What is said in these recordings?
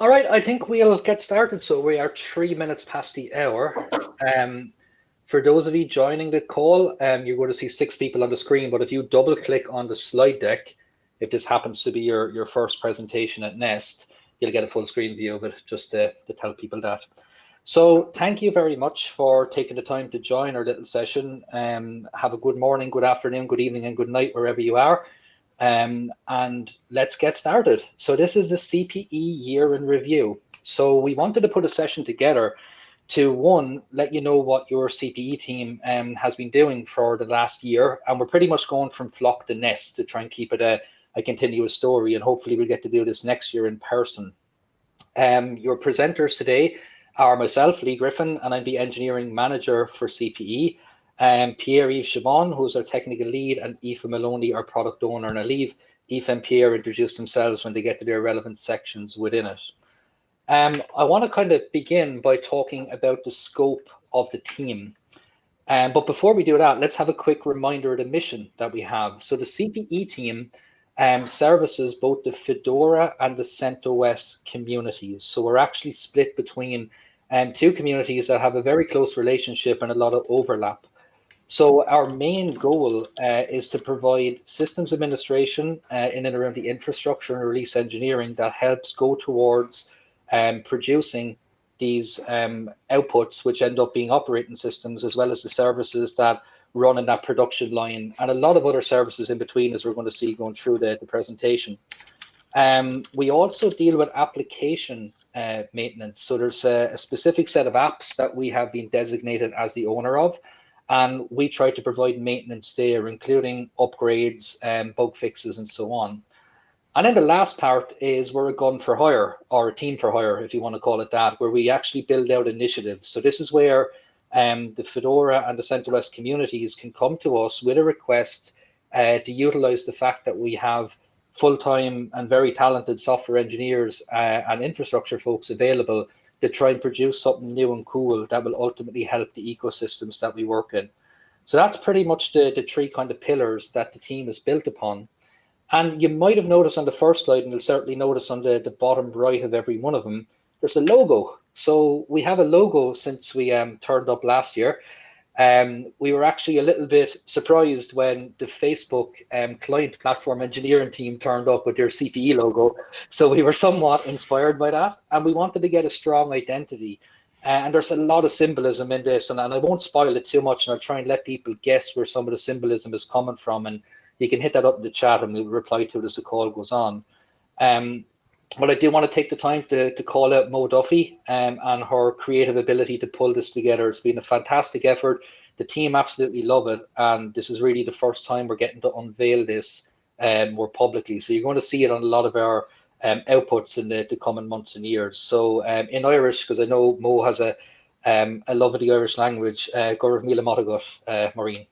All right, I think we'll get started. So we are three minutes past the hour. Um, for those of you joining the call, um, you're going to see six people on the screen, but if you double click on the slide deck, if this happens to be your, your first presentation at Nest, you'll get a full screen view of it just to, to tell people that. So thank you very much for taking the time to join our little session. Um, have a good morning, good afternoon, good evening, and good night wherever you are. Um, and let's get started. So this is the CPE year in review. So we wanted to put a session together to one, let you know what your CPE team um, has been doing for the last year. And we're pretty much going from flock to nest to try and keep it a, a continuous story. And hopefully we'll get to do this next year in person. Um, your presenters today are myself, Lee Griffin, and I'm the engineering manager for CPE. Um, Pierre-Yves Chibon, who's our technical lead, and Aoife Maloney, our product owner. And I leave Aoife and Pierre introduce themselves when they get to their relevant sections within it. Um, I want to kind of begin by talking about the scope of the team. Um, but before we do that, let's have a quick reminder of the mission that we have. So the CPE team um, services both the Fedora and the CentOS communities. So we're actually split between um, two communities that have a very close relationship and a lot of overlap. So our main goal uh, is to provide systems administration uh, in and around the infrastructure and release engineering that helps go towards um, producing these um, outputs, which end up being operating systems, as well as the services that run in that production line, and a lot of other services in between, as we're going to see going through the, the presentation. Um, we also deal with application uh, maintenance. So there's a, a, specific set of apps that we have been designated as the owner of, and we try to provide maintenance there, including upgrades, um, bug fixes, and so on. And then the last part is we're a gun for hire or a team for hire, if you want to call it that, where we actually build out initiatives. So this is where um, the Fedora and the CentOS communities can come to us with a request uh, to utilize the fact that we have full-time and very talented software engineers uh, and infrastructure folks available to try and produce something new and cool that will ultimately help the ecosystems that we work in. So that's pretty much the, the three kind of pillars that the team is built upon. And you might have noticed on the first slide, and you'll certainly notice on the, the bottom right of every one of them, there's a logo. So we have a logo since we um, turned up last year. Um, we were actually a little bit surprised when the Facebook um, client platform engineering team turned up with their CPE logo. So we were somewhat inspired by that, and we wanted to get a strong identity. Uh, and there's a lot of symbolism in this, and, and I won't spoil it too much, and I'll try and let people guess where some of the symbolism is coming from. And you can hit that up in the chat and we'll reply to it as the call goes on. Um, but I do want to take the time to, to call out Mo Duffy um, and her creative ability to pull this together. It's been a fantastic effort. The team absolutely love it. And this is really the first time we're getting to unveil this um, more publicly. So you're going to see it on a lot of our um, outputs in the, the coming months and years. So um, in Irish, because I know Mo has a, um, a love of the Irish language, uh, Gaurav Mila uh, Maureen.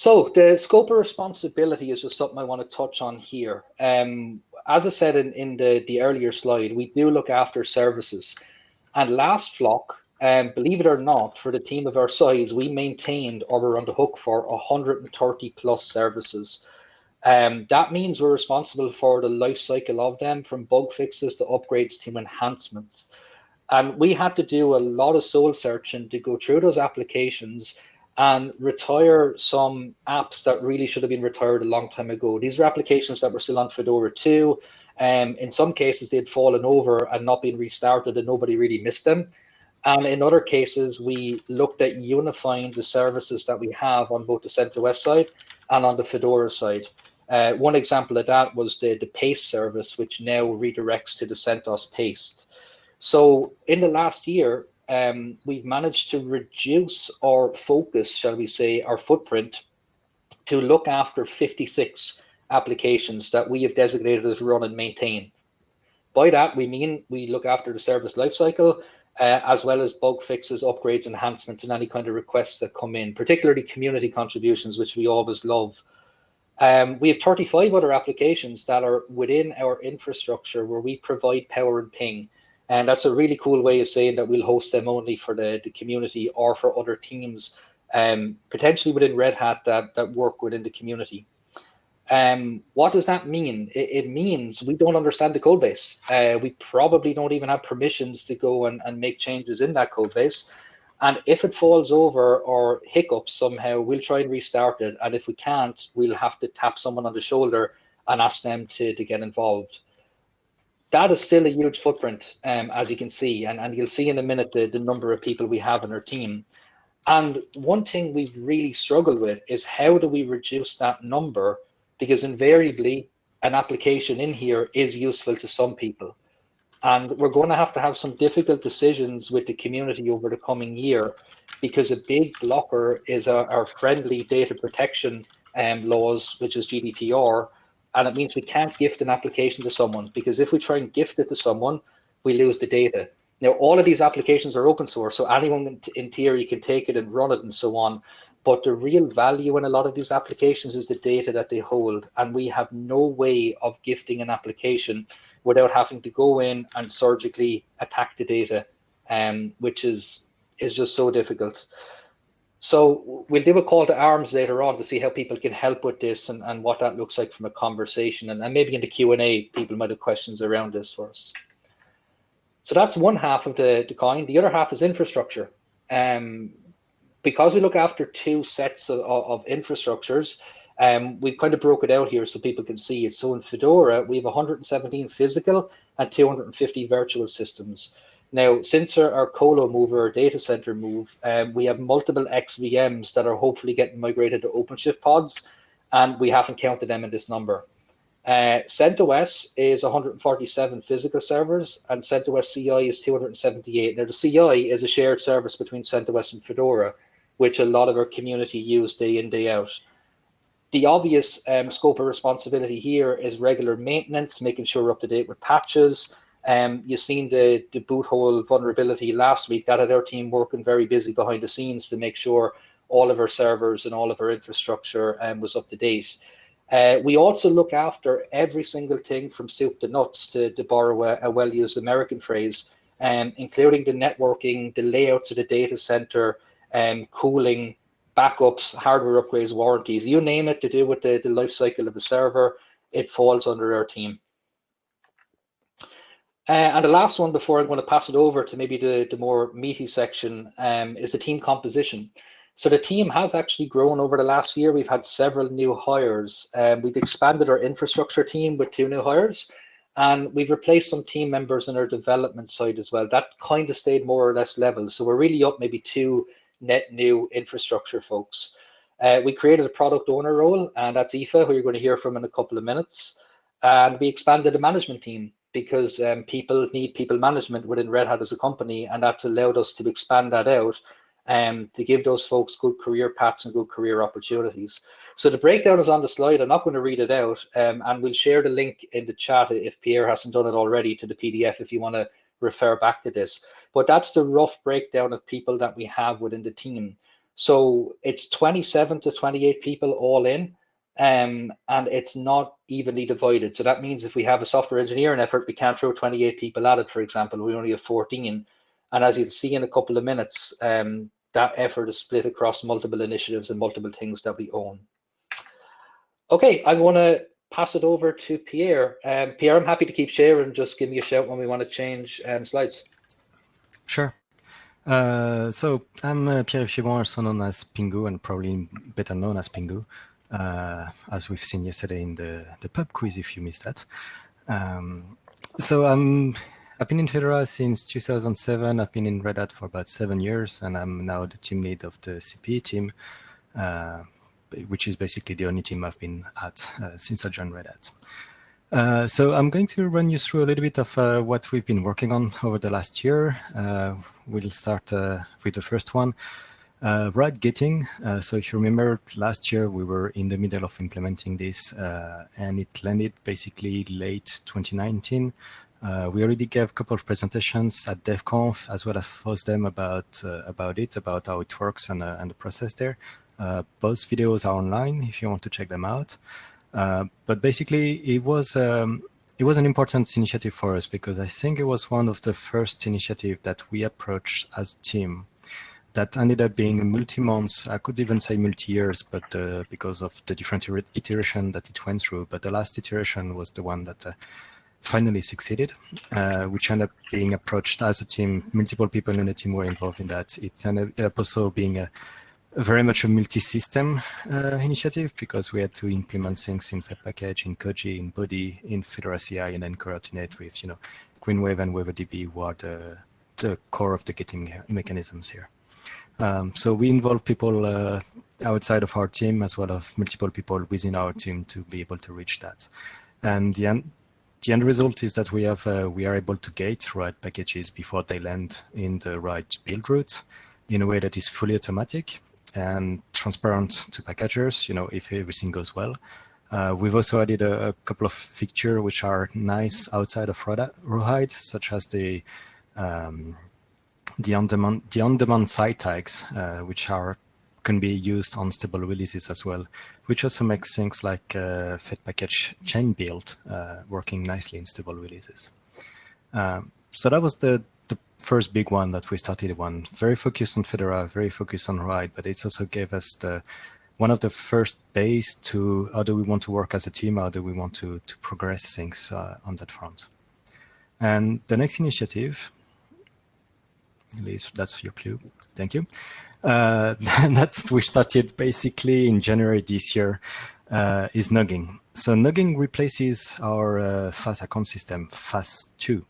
So the scope of responsibility is just something I want to touch on here. Um, as I said in, in the, the earlier slide, we do look after services. And last flock, um, believe it or not, for the team of our size, we maintained or we're on the hook for 130 plus services. Um, that means we're responsible for the life cycle of them from bug fixes to upgrades to enhancements. And we had to do a lot of soul searching to go through those applications and retire some apps that really should have been retired a long time ago. These are applications that were still on Fedora 2. Um, in some cases, they'd fallen over and not been restarted and nobody really missed them. And in other cases, we looked at unifying the services that we have on both the CentOS side and on the Fedora side. Uh, one example of that was the, the paste service, which now redirects to the CentOS paste. So in the last year, um, we've managed to reduce our focus, shall we say, our footprint to look after 56 applications that we have designated as run and maintain. By that, we mean we look after the service lifecycle, uh, as well as bug fixes, upgrades, enhancements, and any kind of requests that come in, particularly community contributions, which we always love. Um, we have 35 other applications that are within our infrastructure where we provide power and ping. And that's a really cool way of saying that we'll host them only for the, the community or for other teams, um, potentially within Red Hat that, that work within the community. Um, what does that mean? It, it, means we don't understand the code base. Uh, we probably don't even have permissions to go and, and make changes in that code base. And if it falls over or hiccups somehow, we'll try and restart it. And if we can't, we'll have to tap someone on the shoulder and ask them to, to get involved. That is still a huge footprint, um, as you can see. And, and you'll see in a minute the, the number of people we have in our team. And one thing we've really struggled with is how do we reduce that number because invariably an application in here is useful to some people. And we're going to have to have some difficult decisions with the community over the coming year because a big blocker is our, our friendly data protection um, laws, which is GDPR. And it means we can't gift an application to someone because if we try and gift it to someone, we lose the data. Now, all of these applications are open source, so anyone in theory can take it and run it and so on. But the real value in a lot of these applications is the data that they hold. And we have no way of gifting an application without having to go in and surgically attack the data, um, which is, is just so difficult. So we'll do a call to arms later on to see how people can help with this and, and what that looks like from a conversation. And, and maybe in the Q&A, people might have questions around this for us. So that's one half of the, the coin. The other half is infrastructure. Um, because we look after two sets of, of infrastructures, um, we've kind of broke it out here so people can see it. So in Fedora, we have 117 physical and 250 virtual systems. Now, since our, our colo move, our data center move, um, we have multiple XVMs that are hopefully getting migrated to OpenShift pods, and we haven't counted them in this number. Uh, CentOS is 147 physical servers, and CentOS CI is 278. Now, the CI is a shared service between CentOS and Fedora which a lot of our community use day in, day out. The obvious um, scope of responsibility here is regular maintenance, making sure we're up to date with patches. Um, you've seen the, the boot hole vulnerability last week. That had our team working very busy behind the scenes to make sure all of our servers and all of our infrastructure um, was up to date. Uh, we also look after every single thing from soup to nuts, to, to borrow a, a well-used American phrase, um, including the networking, the layouts of the data center, um, cooling, backups, hardware upgrades, warranties, you name it to do with the, the life cycle of the server, it falls under our team. Uh, and the last one before I'm going to pass it over to maybe the, the more meaty section um, is the team composition. So the team has actually grown over the last year. We've had several new hires. Um, we've expanded our infrastructure team with two new hires, and we've replaced some team members in our development side as well. That kind of stayed more or less level. So we're really up maybe two net new infrastructure folks. Uh, we created a product owner role, and that's Aoife, who you're going to hear from in a couple of minutes. And we expanded the management team because um, people need people management within Red Hat as a company, and that's allowed us to expand that out um, to give those folks good career paths and good career opportunities. So the breakdown is on the slide. I'm not going to read it out, um, and we'll share the link in the chat if Pierre hasn't done it already to the PDF if you want to refer back to this. But that's the rough breakdown of people that we have within the team. So it's 27 to 28 people all in, um, and it's not evenly divided. So that means if we have a software engineering effort, we can't throw 28 people at it, for example, we only have 14. And as you'll see in a couple of minutes, um, that effort is split across multiple initiatives and multiple things that we own. Okay, I'm going to pass it over to Pierre. Um, Pierre, I'm happy to keep sharing. Just give me a shout when we want to change um, slides. Sure. Uh, so I'm uh, Pierre Chibon, also known as pingou, and probably better known as pingou, as we've seen yesterday in the, the pub quiz, if you missed that. Um, so I'm, I've been in Fedora since 2007. I've been in Red Hat for about seven years, and I'm now the team lead of the CPE team, uh, which is basically the only team I've been at uh, since I joined Red Hat. Uh, so I'm going to run you through a little bit of uh, what we've been working on over the last year. Uh, we'll start uh, with the first one, uh, getting. gating. so if you remember last year, we were in the middle of implementing this and it landed basically late 2019. we already gave a couple of presentations at DevConf as well as FOSDEM about about it, about how it works and, and the process there. both videos are online if you want to check them out. Uh, but basically, it was um, it was an important initiative for us because I think it was one of the first initiative that we approached as a team. That ended up being a multi-months. I could even say multi-years, but uh, because of the different iteration that it went through. But the last iteration was the one that uh, finally succeeded, uh, which ended up being approached as a team. Multiple people in the team were involved in that. It ended up also being a, very much a multi-system uh, initiative because we had to implement things in Fedpackage, in Koji, in Bodhi, in Fedora CI, and then coordinate with you know Greenwave and WaiverDB, who are the, the core of the gating mechanisms here. Um, so we involve people uh, outside of our team as well as multiple people within our team to be able to reach that. And the end, the end result is that we have uh, we are able to gate right packages before they land in the right build route in a way that is fully automatic and transparent to packagers, you know, if everything goes well. Uh, we've also added a, a, couple of features which are nice outside of Rawhide, such as the um, the on-demand the on-demand side tags, uh, which are can be used on stable releases as well, which also makes things like uh, Fedpackage chain build uh, working nicely in stable releases. Um, so that was the the first big one that we started one very focused on Fedora, very focused on Rawhide, but it also gave us the one of the first base to how do we want to work as a team, how do we want to to progress things uh, on that front. And the next initiative at least that's your clue. Thank you. Uh, we started basically in January this year. Uh, is Noggin. So Noggin replaces our uh, FAS account system, FAS2.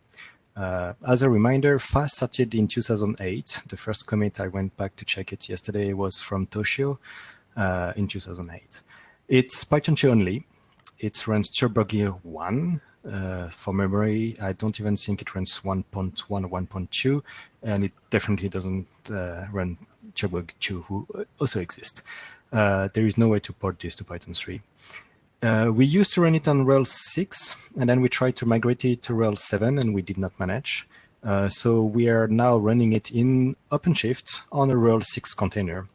Uh, as a reminder, FAS started in 2008. The first commit I went back to check it yesterday was from Toshio uh, in 2008. It's Python 2 only. It runs TurboGears 1, uh, for memory, I don't even think it runs 1.1 or 1.2, and it definitely doesn't uh, run TurboGears 2, who also exist. Uh, there is no way to port this to Python 3. Uh, we used to run it on RHEL 6, and then we tried to migrate it to RHEL 7, and we did not manage. Uh, so we are now running it in OpenShift on a RHEL 6 container.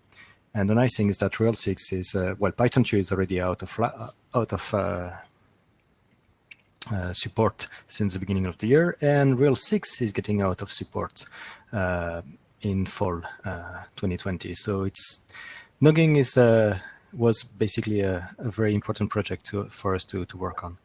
And the nice thing is that RHEL 6 is, uh, well, Python 2 is already out of, out of uh, support since the beginning of the year, and RHEL 6 is getting out of support uh, in fall uh, 2020. So it's Noggin is uh, was basically a, a, very important project to, for us to, to work on.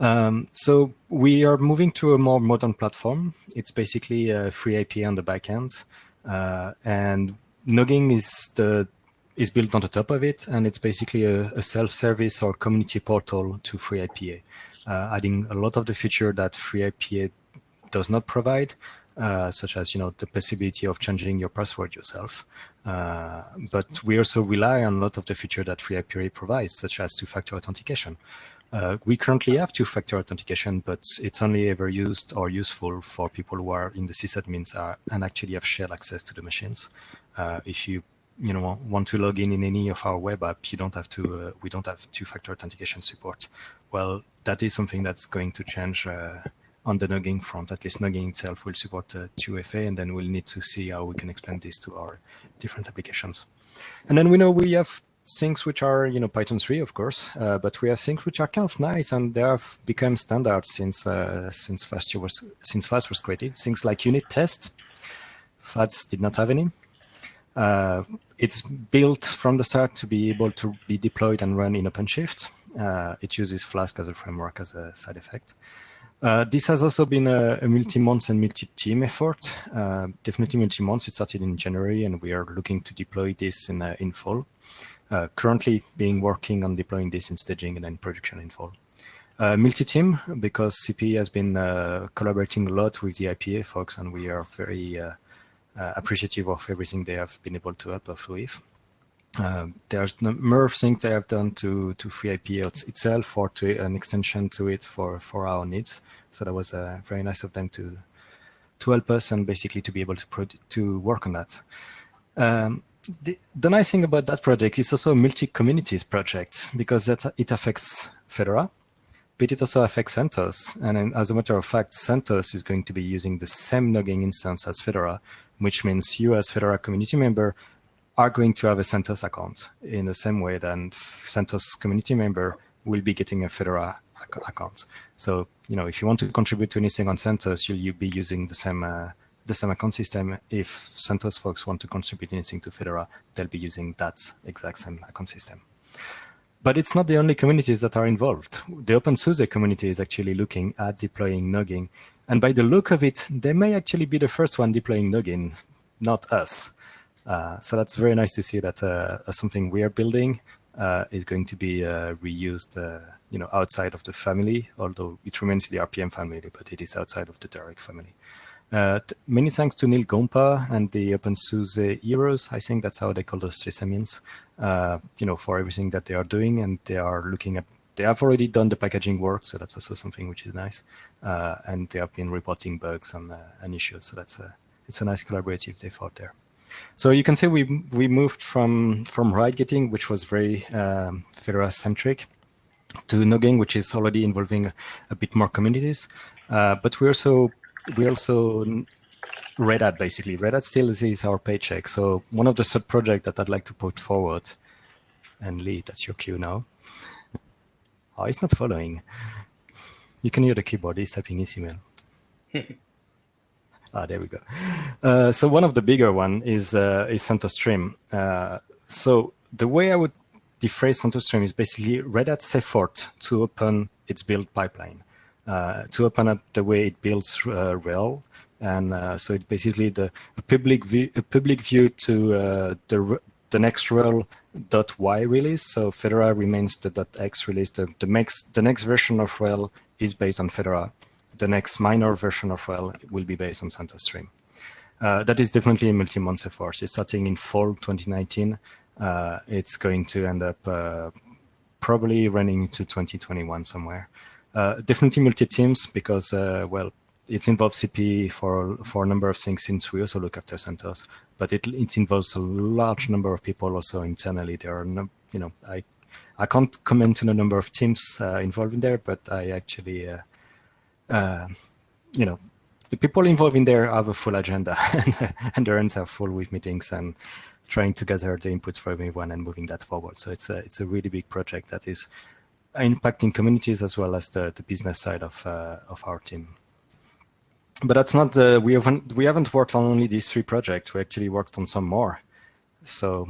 Um, so we are moving to a more modern platform. It's basically a FreeIPA on the backend, uh, and Noggin is the is built on the top of it, and it's basically a, a self-service or community portal to FreeIPA uh, adding a lot of the feature that FreeIPA does not provide, uh, such as you know the possibility of changing your password yourself. Uh, but we also rely on a lot of the feature that FreeIPA provides, such as two-factor authentication. Uh, we currently have two-factor authentication, but it's only ever used or useful for people who are in the sysadmins are, and actually have shared access to the machines. Uh, if you you know want to log in in any of our web app, you don't have to. Uh, we don't have two-factor authentication support. Well, that is something that's going to change uh, on the Noggin front. At least Noggin itself will support uh, 2FA, and then we'll need to see how we can explain this to our different applications. And then we know we have things which are, you know, Python 3, of course, uh, but we have things which are kind of nice, and they have become standard since uh, since FAS was since FAS was created. Things like unit test. FAS did not have any. Uh, it's built from the start to be able to be deployed and run in OpenShift. Uh, it uses Flask as a framework as a side effect. Uh, this has also been a, a multi-month and multi-team effort. Uh, definitely multi-month. It started in January, and we are looking to deploy this in uh, in fall. Uh, currently, being working on deploying this in staging and then production in fall. Uh, multi-team because CP has been collaborating a lot with the IPA folks, and we are very appreciative of everything they have been able to help us with. Uh, there's more things they have done to to FreeIPA itself or to an extension to it for for our needs. So that was uh, very nice of them to to help us and basically to be able to to work on that. Um, the, the, nice thing about that project is also a multi-communities project because that it affects Fedora, but it also affects CentOS. And as a matter of fact, CentOS is going to be using the same Noggin instance as Fedora, which means you as Fedora community member are going to have a CentOS account in the same way that CentOS community member will be getting a Fedora account. So, you know, if you want to contribute to anything on CentOS, you'll, you'll be using the same uh, the same account system, if CentOS folks want to contribute anything to Fedora, they'll be using that exact same account system. But it's not the only communities that are involved. The OpenSUSE community is actually looking at deploying Noggin. And by the look of it, they may actually be the first one deploying Noggin, not us. Uh, so that's very nice to see that uh, something we are building uh, is going to be uh, reused uh, you know, outside of the family, although it remains the RPM family, but it is outside of the direct family. Uh, many thanks to Neal Gompa and the OpenSUSE heroes. I think that's how they call those sysadmins, uh, you know, for everything that they are doing. And they are looking at, they have already done the packaging work. So that's also something which is nice. Uh, and they have been reporting bugs and, uh, and issues. So that's a, it's a nice collaborative effort there. So you can see we we moved from from Rawhide-gating, which was very um, Fedora centric, to Noggin, which is already involving a bit more communities. Uh, but we also we also Red Hat basically. Red Hat still is our paycheck. So one of the sub projects that I'd like to put forward, and Lee, that's your cue now. Oh, it's not following. You can hear the keyboard. He's typing his email. ah, there we go. Uh, so one of the bigger one is uh, is CentOS Stream. Uh, so the way I would defrase CentOS Stream is basically Red Hat's effort to open its build pipeline uh, to open up the way it builds uh, RHEL. And uh, so it's basically the a public view, a public view to uh, the the next y release. So Fedora remains the .x release. The, the next the next version of RHEL is based on Fedora. The next minor version of RHEL will be based on CentOS Stream. Uh, that is definitely a multi-month effort. It's starting in fall 2019. Uh, it's going to end up uh, probably running into 2021 somewhere. Uh, definitely multi-teams because, uh, well, it involves CP for for a number of things since we also look after CentOS, but it it involves a large number of people also internally. There are no, you know, I I can't comment on the number of teams uh, involved in there, but I actually, uh, uh, you know, the people involved in there have a full agenda and, their hands are full with meetings and trying to gather the inputs from everyone and moving that forward. So it's a it's a really big project that is impacting communities as well as the, the business side of, uh, of our team. But that's not we haven't, we haven't worked on only these three projects. We actually worked on some more. So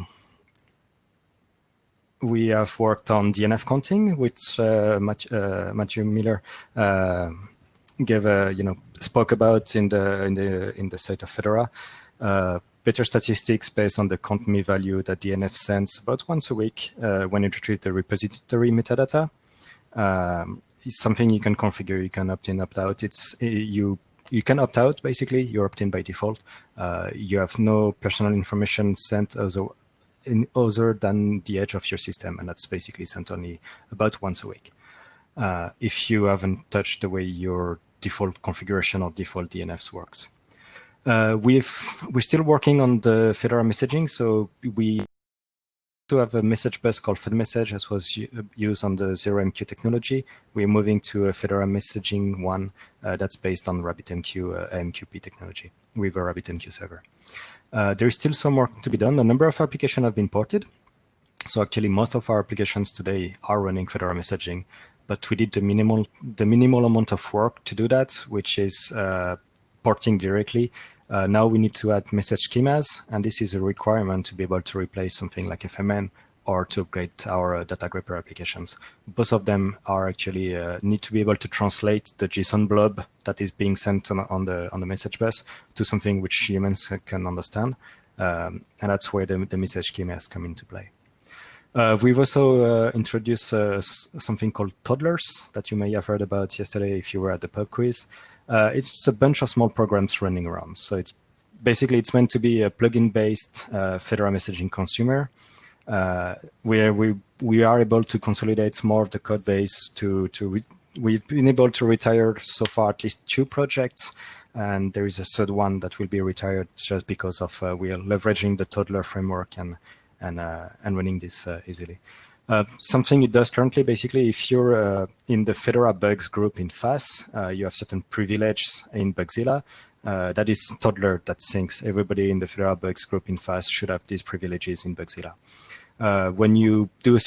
we have worked on DNF counting, which uh, uh, Matthew Miller uh, gave a, you know, spoke about in the in the in the state of Fedora. Uh, better statistics based on the count me value that DNF sends about once a week uh, when you retrieve the repository metadata. Um, it's something you can configure. You can opt in, opt out. It's uh, you you can opt out basically. You're opt in by default. Uh, you have no personal information sent a, in other than the edge of your system, and that's basically sent only about once a week. Uh, if you haven't touched the way your default configuration or default DNFs works. Uh, we've we're still working on the Fedora messaging, so we to have a message bus called FedMessage, as was used on the ZeroMQ technology. We're moving to a Fedora messaging one uh, that's based on RabbitMQ uh, AMQP technology with a RabbitMQ server. Uh, there is still some work to be done. A number of applications have been ported. So actually, most of our applications today are running Fedora messaging, but we did the minimal the minimal amount of work to do that, which is uh, porting directly uh, now we need to add message schemas, and this is a requirement to be able to replace something like FMN or to upgrade our uh, datagrepper applications. Both of them are actually uh, need to be able to translate the JSON blob that is being sent on, on the on the message bus to something which humans can understand, um, and that's where the, the message schemas come into play. Uh, we've also uh, introduced uh, something called toddlers that you may have heard about yesterday if you were at the pub quiz. Uh, it's just a bunch of small programs running around. So it's basically it's meant to be a plugin based uh, Fedora messaging consumer uh, where we we are able to consolidate more of the code base to to we've been able to retire so far at least two projects and there is a third one that will be retired just because of uh, we are leveraging the toddler framework and and uh, and running this uh, easily. Uh, something it does currently, basically, if you're uh, in the Fedora bugs group in FAS, uh, you have certain privileges in Bugzilla. Uh, that is toddler that syncs. Everybody in the Fedora bugs group in FAS should have these privileges in Bugzilla. Uh, when you do a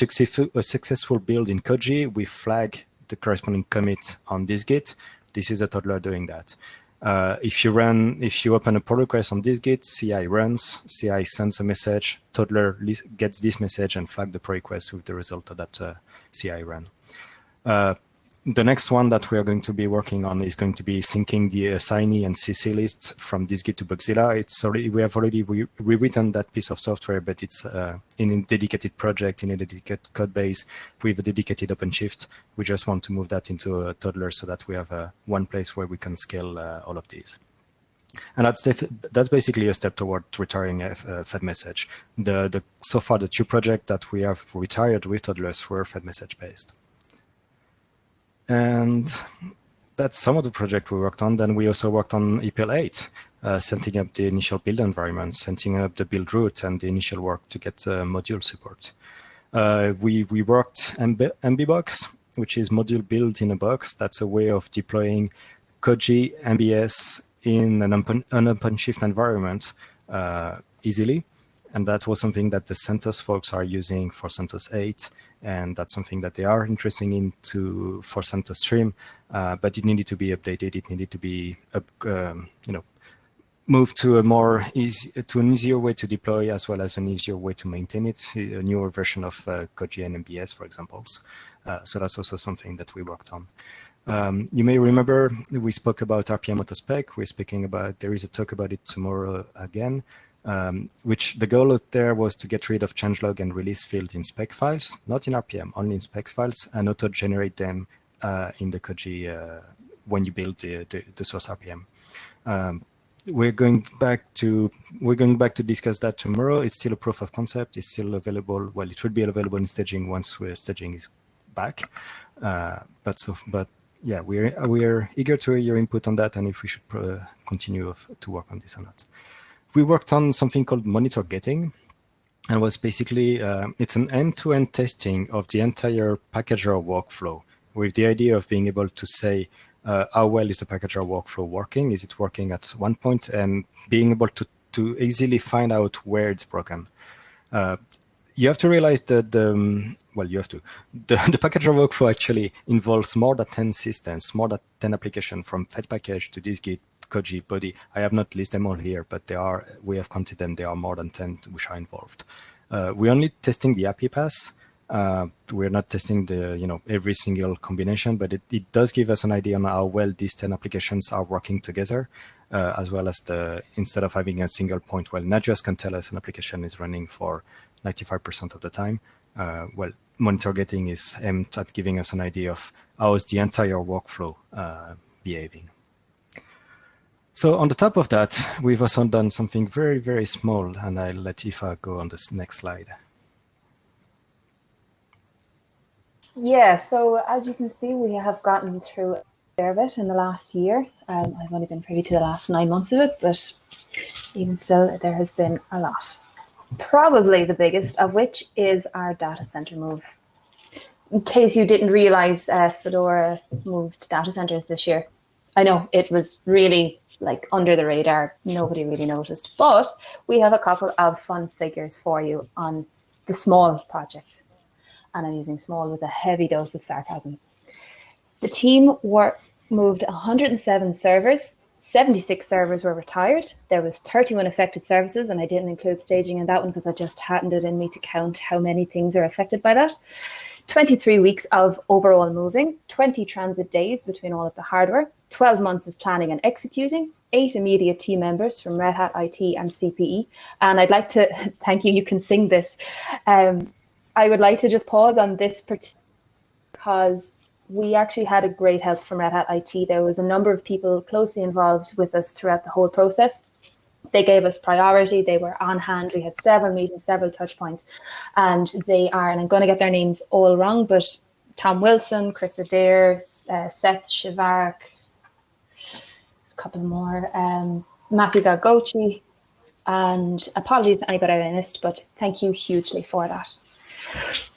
a successful build in Koji, we flag the corresponding commit on dist-git. This is a toddler doing that. Uh, if you run, if you open a pull request on dist-git, CI runs, CI sends a message, toddler gets this message and flag the pull request with the result of that uh, CI run. The next one that we are going to be working on is going to be syncing the assignee and CC lists from dist-git to Bugzilla. It's already we have already re rewritten that piece of software, but it's uh, in a dedicated project in a dedicated code base with a dedicated OpenShift. We just want to move that into a toddler so that we have uh, one place where we can scale uh, all of these. And that's that's basically a step toward retiring a, a Fed message. The the so far the two projects that we have retired with toddlers were Fed message based. And that's some of the project we worked on. Then we also worked on EPEL 8, uh, setting up the initial build environment, setting up the build route and the initial work to get uh, module support. Uh, we, we worked MB, MBBox, which is module build in a box. That's a way of deploying Koji MBS in an, open, an OpenShift environment uh, easily. And that was something that the CentOS folks are using for CentOS 8 and that's something that they are interested in to for CentOS Stream, uh, but it needed to be updated. It needed to be, um, you know, moved to a more easy to an easier way to deploy as well as an easier way to maintain it. A newer version of uh, Koji and MBS, for example. Uh, so that's also something that we worked on. Um, you may remember we spoke about rpmautospec. We're speaking about there is a talk about it tomorrow again um, which the goal there was to get rid of changelog and release field in spec files, not in RPM, only in spec files, and auto-generate them uh, in the Koji uh, when you build the, the, the source RPM. Um, we're going back to we're going back to discuss that tomorrow. It's still a proof of concept. It's still available. Well, it will be available in staging once we're staging is back. Uh, but so, but yeah, we're we're eager to hear your input on that and if we should uh, continue to work on this or not we worked on something called monitor gating and was basically, uh, it's an end-to-end -end testing of the entire packager workflow with the idea of being able to say, uh, how well is the packager workflow working? Is it working at one point and being able to, to easily find out where it's broken. Uh, you have to realize that, the, um, well, you have to, the, the packager workflow actually involves more than 10 systems, more than 10 applications from Fed package to dist-git Koji Bodhi. I have not listed them all here, but they are, we have counted them. There are more than 10 which are involved. Uh, we're only testing the API pass. Uh, we're not testing the, you know, every single combination, but it, it does give us an idea on how well these 10 applications are working together, uh, as well as the, instead of having a single point, well, Nagios can tell us an application is running for 95% of the time. Uh, well, monitor is aimed at giving us an idea of how is the entire workflow uh, behaving. So on the top of that, we've also done something very, very small, and I'll let Aoife go on this next slide. Yeah, so as you can see, we have gotten through a fair bit in the last year. Um, I've only been privy to the last nine months of it, but even still, there has been a lot. Probably the biggest of which is our data center move. In case you didn't realize, uh, Fedora moved data centers this year. I know it was really like under the radar. Nobody really noticed. But we have a couple of fun figures for you on the small project. And I'm using small with a heavy dose of sarcasm. The team were moved 107 servers. 76 servers were retired. There was 31 affected services, and I didn't include staging in that one because I just hadn't it in me to count how many things are affected by that. 23 weeks of overall moving, 20 transit days between all of the hardware, 12 months of planning and executing, eight immediate team members from Red Hat IT and CPE. And I'd like to thank you, you can sing this. Um, I would like to just pause on this because we actually had a great help from Red Hat IT. There was a number of people closely involved with us throughout the whole process. They gave us priority. They were on hand. We had several meetings, several touch points, and they are, and I'm going to get their names all wrong, but Tom Wilson, Chris Adair, uh, Seth Shivarak, a couple more, um, Matthew Gagochi, and apologies to anybody I missed, but thank you hugely for that.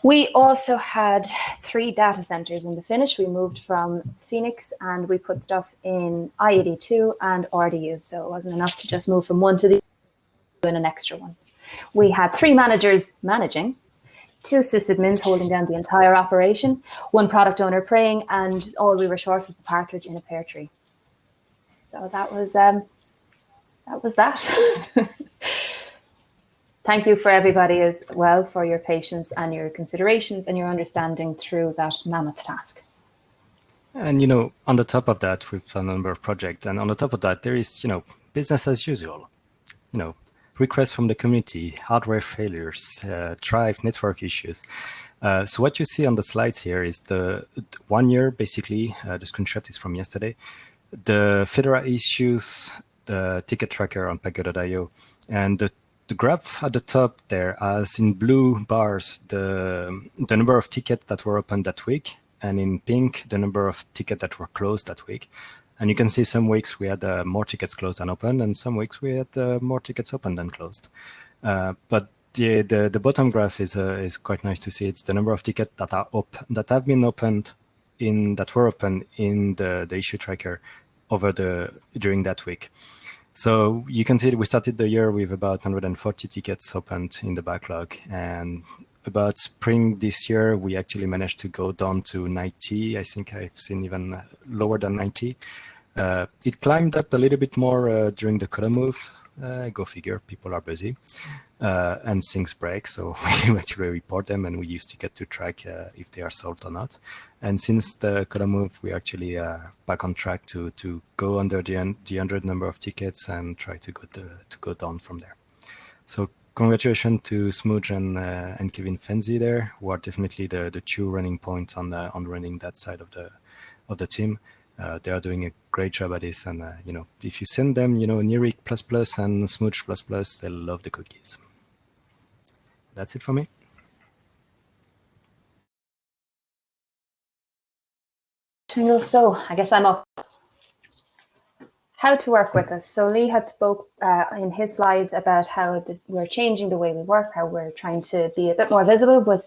We also had three data centers in the finish. We moved from Phoenix and we put stuff in IAD2 and RDU. So it wasn't enough to just move from one to the and an extra one. We had three managers managing, two sysadmins holding down the entire operation, one product owner praying, and all we were short was the partridge in a pear tree. So that was um, that was that. Thank you for everybody as well for your patience and your considerations and your understanding through that mammoth task. And you know, on the top of that, we've a number of projects, and on the top of that, there is you know business as usual. You know, requests from the community, hardware failures, uh, drive network issues. Uh, so what you see on the slides here is the one year, basically, uh, the screenshot is from yesterday, the Fedora issues, the ticket tracker on Pagure.io, and the, the graph at the top there has in blue bars the, the number of tickets that were opened that week, and in pink, the number of tickets that were closed that week. And you can see some weeks we had uh, more tickets closed than open, and some weeks we had uh, more tickets open than closed. Uh, but the, the, the bottom graph is uh, is quite nice to see. It's the number of tickets that are op that have been opened in that were open in the, the issue tracker over the during that week. So you can see we started the year with about 140 tickets opened in the backlog, and about spring this year, we actually managed to go down to 90. I think I've seen even lower than 90. Uh, it climbed up a little bit more uh, during the colo move. Uh, go figure, people are busy uh, and things break. So we actually report them and we use Ticket to track uh, if they are solved or not. And since the colo move, we actually uh, back on track to to go under the, the 100 number of tickets and try to go to, to go down from there. So congratulations to smooge and uh, and Kevin Fenzi there, who are definitely the the two running points on the on running that side of the of the team. Uh, they are doing a great job at this, and uh, you know, if you send them, you know, plus and smooge plus plus, they'll love the cookies. That's it for me. So I guess I'm up how to work with us. So Lee had spoke uh, in his slides about how the, we're changing the way we work, how we're trying to be a bit more visible with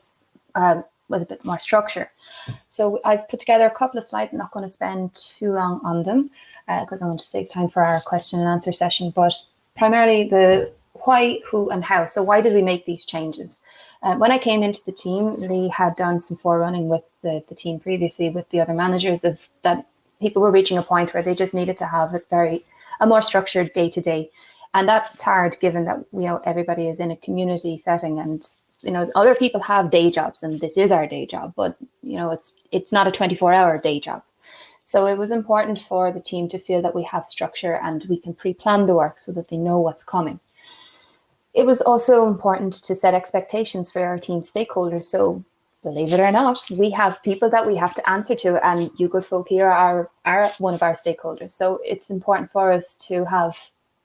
um, with a bit more structure. So I've put together a couple of slides. I'm not going to spend too long on them because uh, I want to save time for our question and answer session. But primarily the why, who, and how. So why did we make these changes? Uh, when I came into the team, Lee had done some forerunning with the, the team previously with the other managers of that people were reaching a point where they just needed to have a very a more structured day to day and that's hard given that you know everybody is in a community setting and you know other people have day jobs and this is our day job but you know it's it's not a 24 hour day job so it was important for the team to feel that we have structure and we can pre-plan the work so that they know what's coming it was also important to set expectations for our team stakeholders so believe it or not, we have people that we have to answer to, and you good folk here are, are one of our stakeholders. So it's important for us to have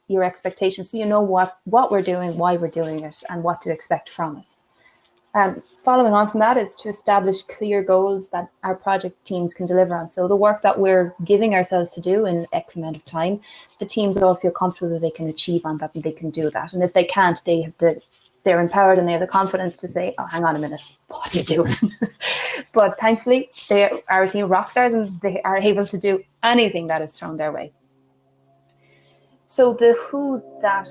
your expectations so you know what, what we're doing, why we're doing it, and what to expect from us. Um, following on from that is to establish clear goals that our project teams can deliver on. So the work that we're giving ourselves to do in X amount of time, the teams all feel comfortable that they can achieve on that and they can do that. And if they can't, they have the they're empowered and they have the confidence to say, oh, hang on a minute, what are you doing? but thankfully, they are a team rock stars and they are able to do anything that is thrown their way. So the who that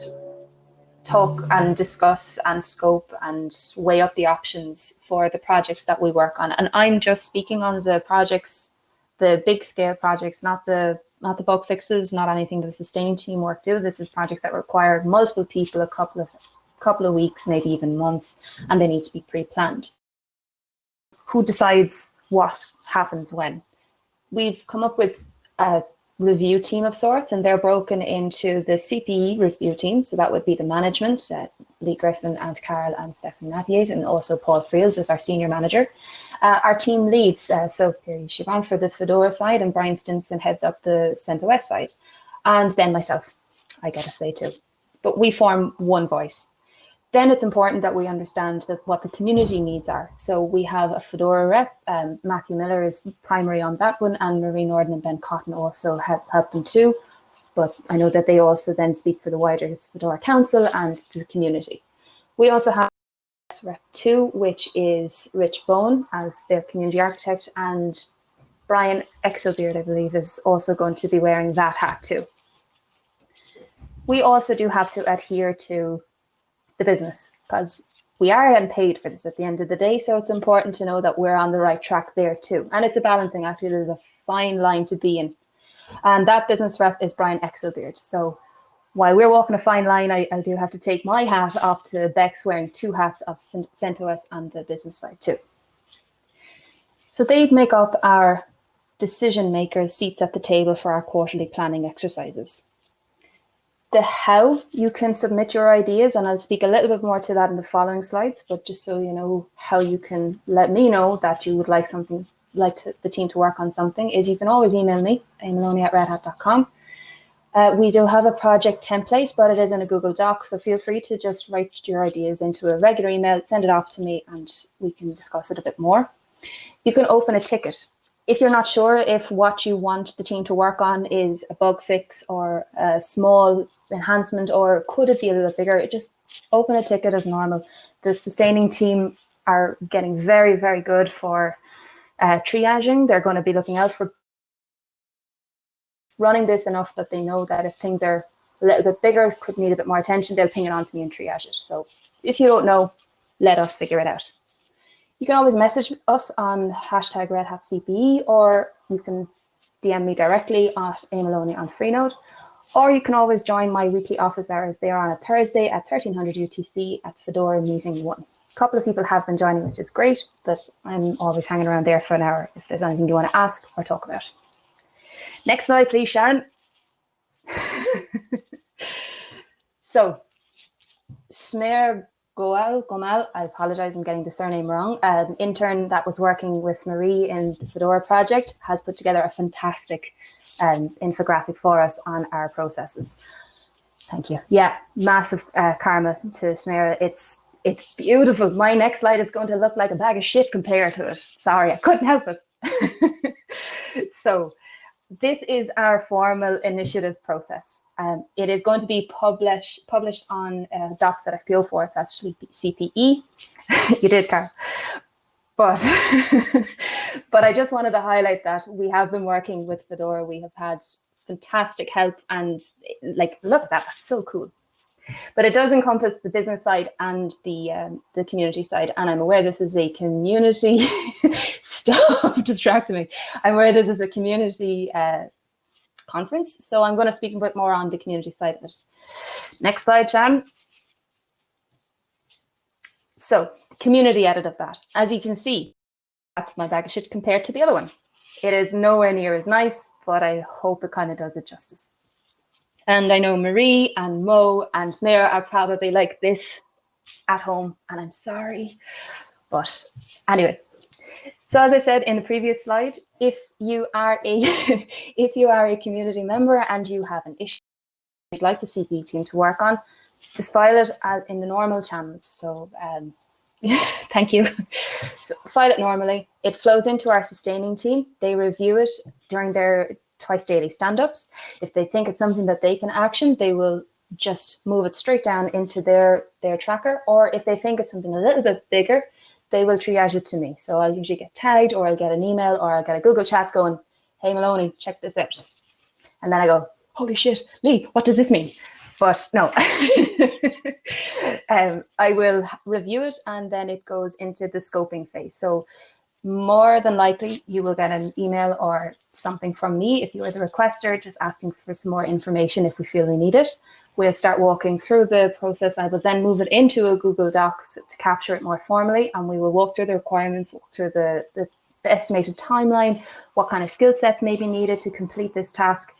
talk and discuss and scope and weigh up the options for the projects that we work on. And I'm just speaking on the projects, the big scale projects, not the not the bug fixes, not anything that the sustaining team work do. This is projects that require multiple people, a couple of couple of weeks, maybe even months, and they need to be pre-planned. Who decides what happens when? We've come up with a review team of sorts, and they're broken into the CPE review team. So that would be the management, uh, Lee Griffin and Carol and Stephanie Mathiate, and also Paul Frields as our senior manager. Uh, our team leads, uh, so Siobhan for the Fedora side, and Brian Stinson heads up the CentOS side, and then myself, I gotta say too. But we form one voice then it's important that we understand that what the community needs are. So we have a Fedora rep, um, Matthew Miller is primary on that one, and Marie Nordin and Ben Cotton also help, help them too. But I know that they also then speak for the wider Fedora Council and the community. We also have Rep 2, which is Rich Bowen as their community architect, and Brian Exelbierd, I believe, is also going to be wearing that hat too. We also do have to adhere to the business because we are getting paid for this at the end of the day. So it's important to know that we're on the right track there too. And it's a balancing act. There's a fine line to be in. And that business rep is Brian Exelbierd. So while we're walking a fine line, I, I do have to take my hat off to Bex wearing two hats of CentOS on the business side too. So they make up our decision makers seats at the table for our quarterly planning exercises. The how you can submit your ideas, and I'll speak a little bit more to that in the following slides, but just so you know how you can let me know that you would like something, like to, the team to work on something, is you can always email me, amaloney at redhat.com. Uh, we do have a project template, but it is in a Google Doc, so feel free to just write your ideas into a regular email, send it off to me, and we can discuss it a bit more. You can open a ticket if you're not sure if what you want the team to work on is a bug fix or a small enhancement or could it be a little bigger, just open a ticket as normal. The sustaining team are getting very, very good for uh, triaging. They're going to be looking out for running this enough that they know that if things are a little bit bigger, could need a bit more attention, they'll ping it on to me and triage it. So if you don't know, let us figure it out. You can always message us on hashtag Red Hat CPE, or you can DM me directly at amaloney on Freenode, or you can always join my weekly office hours. They are on a Thursday at 1300 UTC at Fedora Meeting 1. A couple of people have been joining, which is great, but I'm always hanging around there for an hour if there's anything you want to ask or talk about. Next slide, please, Sharon. so, Smear Goal, Gomal, I apologize, I'm getting the surname wrong, an intern that was working with Marie in the Fedora project has put together a fantastic um, infographic for us on our processes. Thank you. Yeah, massive uh, karma to Samira. It's it's beautiful. My next slide is going to look like a bag of shit compared to it. Sorry, I couldn't help it. so this is our formal initiative process. Um, it is going to be published published on uh, docs.fpo4. It's actually CPE. you did, Carl. But, but I just wanted to highlight that we have been working with Fedora. We have had fantastic help and like, look at that, that's so cool. But it does encompass the business side and the um, the community side. And I'm aware this is a community, stop distracting me. I'm aware this is a community uh, conference. So I'm going to speak a bit more on the community side of it. Next slide, Shan. So community edit of that. As you can see, that's my bag of shit compared to the other one. It is nowhere near as nice, but I hope it kind of does it justice. And I know Marie and Mo and Samira are probably like this at home, and I'm sorry. But anyway, so as I said in the previous slide, if you are a if you are a community member and you have an issue you'd like the CPE team to work on, just file it in the normal channels. So um, thank you. So file it normally. It flows into our sustaining team. They review it during their twice daily stand-ups. If they think it's something that they can action, they will just move it straight down into their, their tracker. Or if they think it's something a little bit bigger, they will triage it to me. So I'll usually get tagged or I'll get an email or I'll get a Google chat going, hey Maloney, check this out. And then I go, holy shit, Lee, what does this mean? But no, um, I will review it and then it goes into the scoping phase. So more than likely you will get an email or something from me if you are the requester, just asking for some more information if we feel we need it. We'll start walking through the process. I will then move it into a Google Doc to, capture it more formally, and we will walk through the requirements, walk through the, the, the estimated timeline, what kind of skill sets may be needed to complete this task,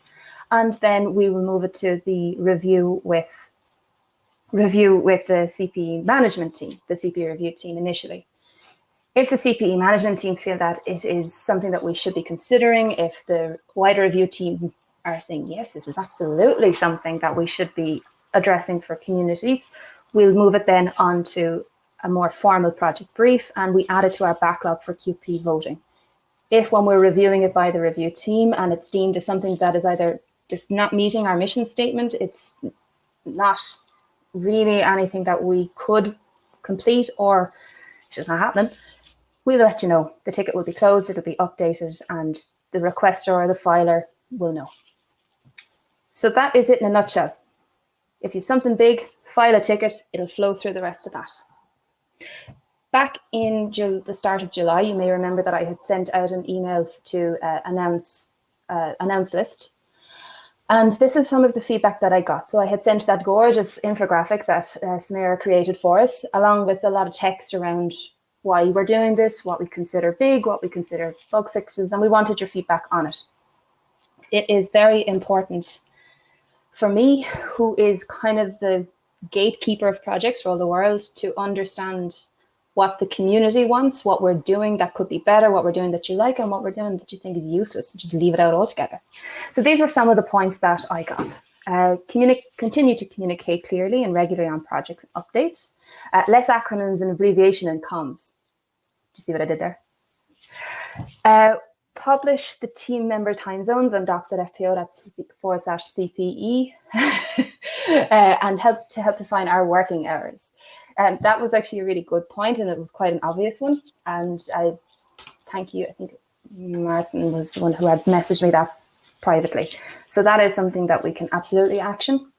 and then we will move it to the review with review with the CPE management team, the CPE review team initially. If the CPE management team feel that it is something that we should be considering, if the wider review team are saying, yes, this is absolutely something that we should be addressing for communities, we'll move it then onto a more formal project brief and we add it to our backlog for QP voting. If when we're reviewing it by the review team and it's deemed as something that is either just not meeting our mission statement, it's not really anything that we could complete or it's just not happening, we'll let you know. The ticket will be closed, it'll be updated and the requester or the filer will know. So that is it in a nutshell. If you've something big, file a ticket, it'll flow through the rest of that. Back in the start of July, you may remember that I had sent out an email to uh, announce uh, announce list. And this is some of the feedback that I got. So I had sent that gorgeous infographic that uh, Samira created for us, along with a lot of text around why we're doing this, what we consider big, what we consider bug fixes, and we wanted your feedback on it. It is very important for me, who is kind of the gatekeeper of projects for all the world, to understand what the community wants, what we're doing that could be better, what we're doing that you like, and what we're doing that you think is useless, and just leave it out altogether. So these were some of the points that I got. Uh, continue to communicate clearly and regularly on project updates. Uh, less acronyms and abbreviation and comms. Do you see what I did there? Uh, publish the team member time zones on docs.fpo, that's forward slash CPE, uh, and help to help define our working hours. And that was actually a really good point, and it was quite an obvious one. And I thank you. I think Martin was the one who had messaged me that privately. So that is something that we can absolutely action.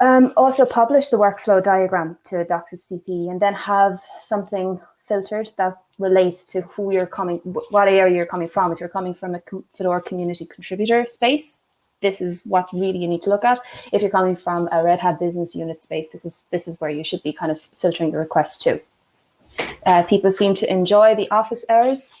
Um, also publish the workflow diagram to Docs CP and then have something filtered that relates to who you're coming, what area you're coming from. If you're coming from a Fedora community contributor space, this is what really you need to look at. If you're coming from a Red Hat business unit space, this is this is where you should be kind of filtering your requests to. Uh, people seem to enjoy the office hours.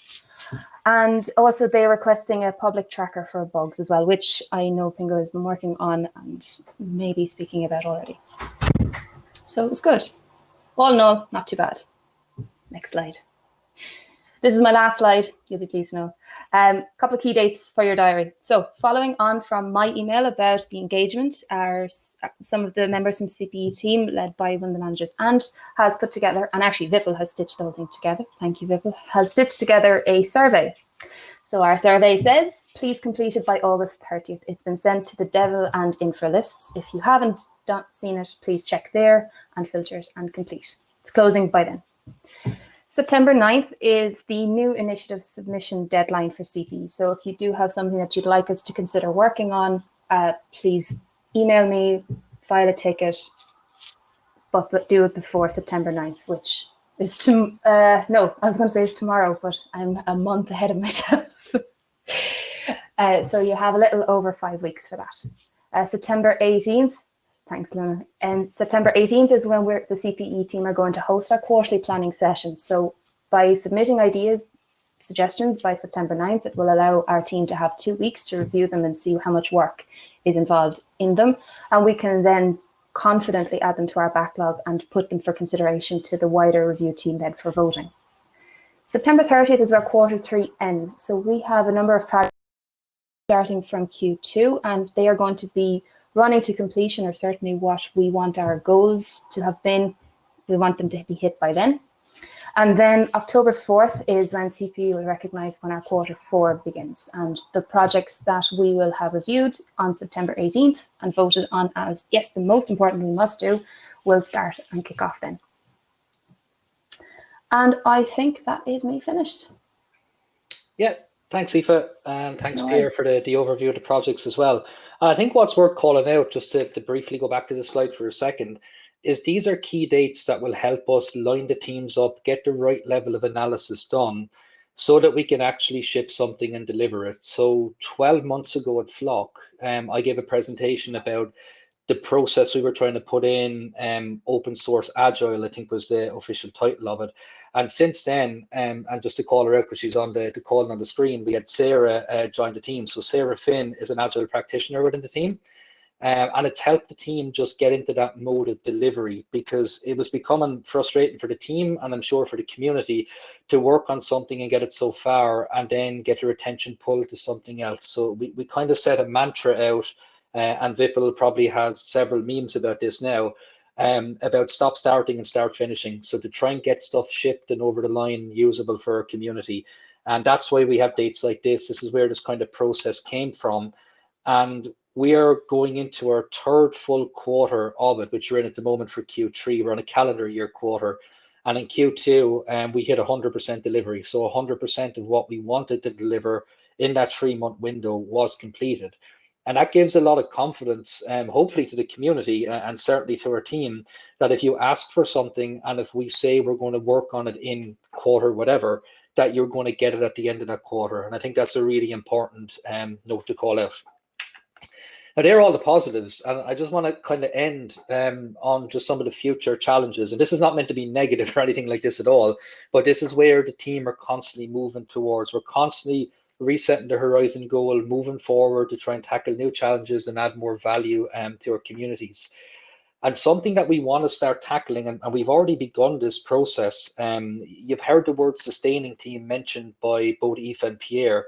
And also they're requesting a public tracker for bugs as well, which I know pingou has been working on and maybe speaking about already. So it's good. All in all, not too bad. Next slide. This is my last slide, you'll be pleased to know. A um, couple of key dates for your diary. So following on from my email about the engagement, are some of the members from CPE team led by one of the managers and has put together, and actually Vipul has stitched the whole thing together. Thank you, Vipul, has stitched together a survey. So our survey says, please complete it by August 30th. It's been sent to the devel and Infra lists. If you haven't done, seen it, please check there and filters and complete. It's closing by then. September 9th is the new initiative submission deadline for CPE. So if you do have something that you'd like us to consider working on, uh, please email me, file a ticket, but, but do it before September 9th, which is, to, uh, no, I was going to say it's tomorrow, but I'm a month ahead of myself. uh, so you have a little over five weeks for that. Uh, September 18th Thanks, Luna. And September 18th is when we're, the CPE team are going to host our quarterly planning session. So by submitting ideas, suggestions by September 9th, it will allow our team to have two weeks to review them and see how much work is involved in them. And we can then confidently add them to our backlog and put them for consideration to the wider review team then for voting. September 30th is where quarter three ends. So we have a number of projects starting from Q2 and they are going to be running to completion are certainly what we want our goals to have been. We want them to be hit by then. And then October 4th is when CPE will recognise when our quarter four begins. And the projects that we will have reviewed on September 18th and voted on as, yes, the most important we must do, will start and kick off then. And I think that is me finished. Yeah, thanks, Aoife, and thanks, no Pierre, for the, the overview of the projects as well. I think what's worth calling out, just to, to briefly go back to the slide for a second, is these are key dates that will help us line the teams up, get the right level of analysis done, so that we can actually ship something and deliver it. So 12 months ago at Flock, um, I gave a presentation about the process we were trying to put in, um, open source agile, I think was the official title of it. And since then, um, and just to call her out because she's on the, the call on the screen, we had Sarah uh, join the team. So Sarah Finn is an agile practitioner within the team. Um, and it's helped the team just get into that mode of delivery because it was becoming frustrating for the team and I'm sure for the community to work on something and get it so far and then get your attention pulled to something else. So we, we kind of set a mantra out uh, and Vipul probably has several memes about this now um, about stop starting and start finishing. So to try and get stuff shipped and over the line usable for our community. And that's why we have dates like this. This is where this kind of process came from. And we are going into our third full quarter of it, which we're in at the moment for Q3. We're on a calendar year quarter. And in Q2, um, we hit 100% delivery. So 100% of what we wanted to deliver in that three month window was completed and that gives a lot of confidence um, hopefully to the community uh, and certainly to our team that if you ask for something and if we say we're going to work on it in quarter whatever that you're going to get it at the end of that quarter and i think that's a really important um, note to call out Now, they're all the positives, and I just want to kind of end um, on just some of the future challenges. And this is not meant to be negative or anything like this at all, but this is where the team are constantly moving towards. We're constantly resetting the horizon goal, moving forward to try and tackle new challenges and add more value um, to our communities. And something that we want to start tackling, and, and we've already begun this process. Um, you've heard the word sustaining team mentioned by both Aoife and Pierre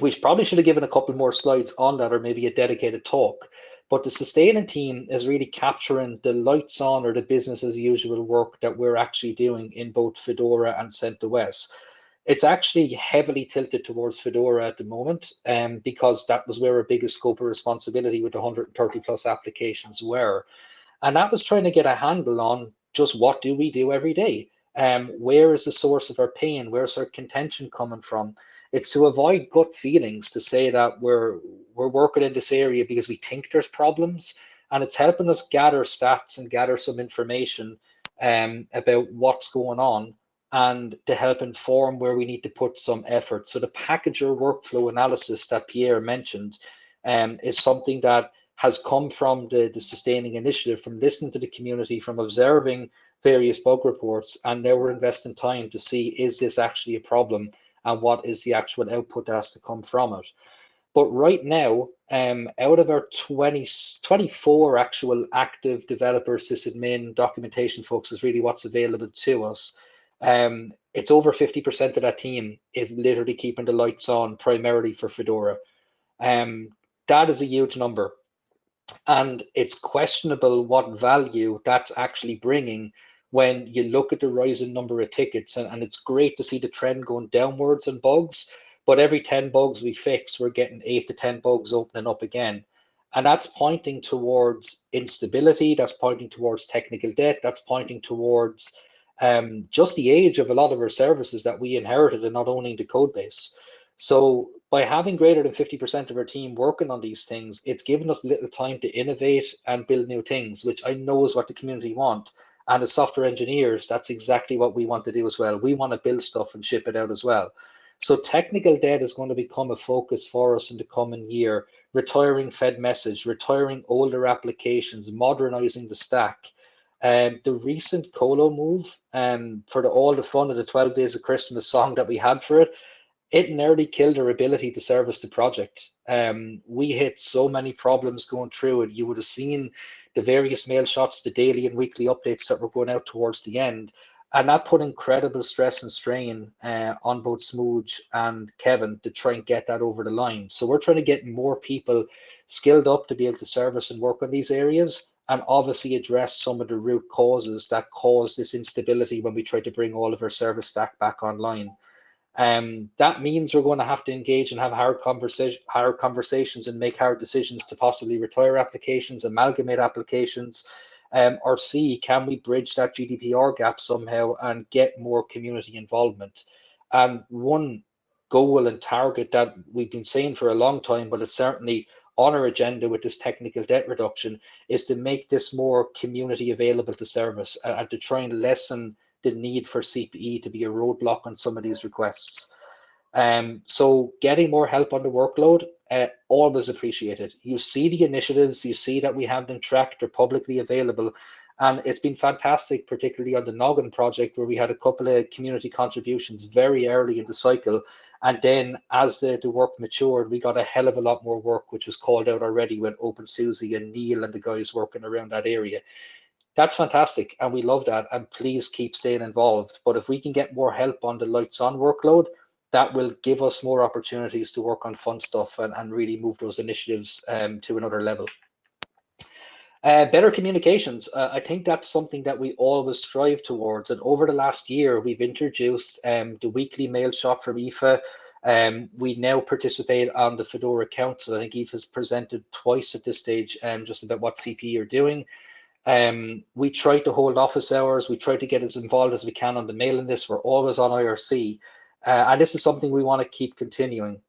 we probably should have given a couple more slides on that or maybe a dedicated talk. But the sustaining team is really capturing the lights on or the business as usual work that we're actually doing in both Fedora and CentOS. It's actually heavily tilted towards Fedora at the moment um, because that was where our biggest scope of responsibility with 130 plus applications were. And that was trying to get a handle on just what do we do every day? Um, where is the source of our pain? Where's our contention coming from? It's to avoid gut feelings to say that we're we're working in this area because we think there's problems, and it's helping us gather stats and gather some information um, about what's going on and to help inform where we need to put some effort. So the packager workflow analysis that Pierre mentioned um, is something that has come from the, the sustaining initiative, from listening to the community, from observing various bug reports, and now we're investing time to see is this actually a problem and what is the actual output that has to come from it. But right now, um, out of our 20, 24 actual active developer sysadmin documentation folks is really what's available to us. Um, it's over 50% of that team is literally keeping the lights on primarily for Fedora. Um, that is a huge number. And it's questionable what value that's actually bringing when you look at the rising number of tickets, and, and it's great to see the trend going downwards in bugs. But every 10 bugs we fix, we're getting eight to 10 bugs opening up again. And that's pointing towards instability, that's pointing towards technical debt, that's pointing towards um, just the age of a lot of our services that we inherited and not owning the code base. So by having greater than 50% of our team working on these things, it's given us little time to innovate and build new things, which I know is what the community want. And as software engineers, that's exactly what we want to do as well. We want to build stuff and ship it out as well. So technical debt is going to become a focus for us in the coming year. Retiring fedmsg, retiring older applications, modernizing the stack. Um, the recent Colo move um, for the, all the fun of the 12 Days of Christmas song that we had for it, it nearly killed our ability to service the project. Um, we hit so many problems going through it. You would have seen the various mail shots, the daily and weekly updates that were going out towards the end. And that put incredible stress and strain uh, on both Smooge and Kevin to try and get that over the line. So we're trying to get more people skilled up to be able to service and work on these areas and obviously address some of the root causes that cause this instability when we try to bring all of our service stack back online. Um, that means we're going to have to engage and have hard conversation, hard conversations, and make hard decisions to possibly retire applications, amalgamate applications, um, or see can we bridge that GDPR gap somehow and get more community involvement. And one goal and target that we've been saying for a long time, but it's certainly on our agenda with this technical debt reduction, is to make this more community available to service and to try and lessen the need for CPE to be a roadblock on some of these requests. Um, so getting more help on the workload, uh, always appreciated. You see the initiatives, you see that we have them tracked, they're publicly available. And it's been fantastic, particularly on the Noggin project, where we had a couple of community contributions very early in the cycle. And then as the, the work matured, we got a hell of a lot more work, which was called out already when OpenSUSE and Neal and the guys working around that area. That's fantastic and we love that and please keep staying involved. But if we can get more help on the lights on workload that will give us more opportunities to work on fun stuff and, and really move those initiatives um, to another level uh, better communications uh, i think that's something that we always strive towards and over the last year we've introduced um, the weekly mail shot from Aoife um, we now participate on the Fedora Council. I think has presented twice at this stage um, just about what CPE are doing. Um, we try to hold office hours. We try to get as involved as we can on the mailing list. We're always on IRC. Uh, and this is something we want to keep continuing.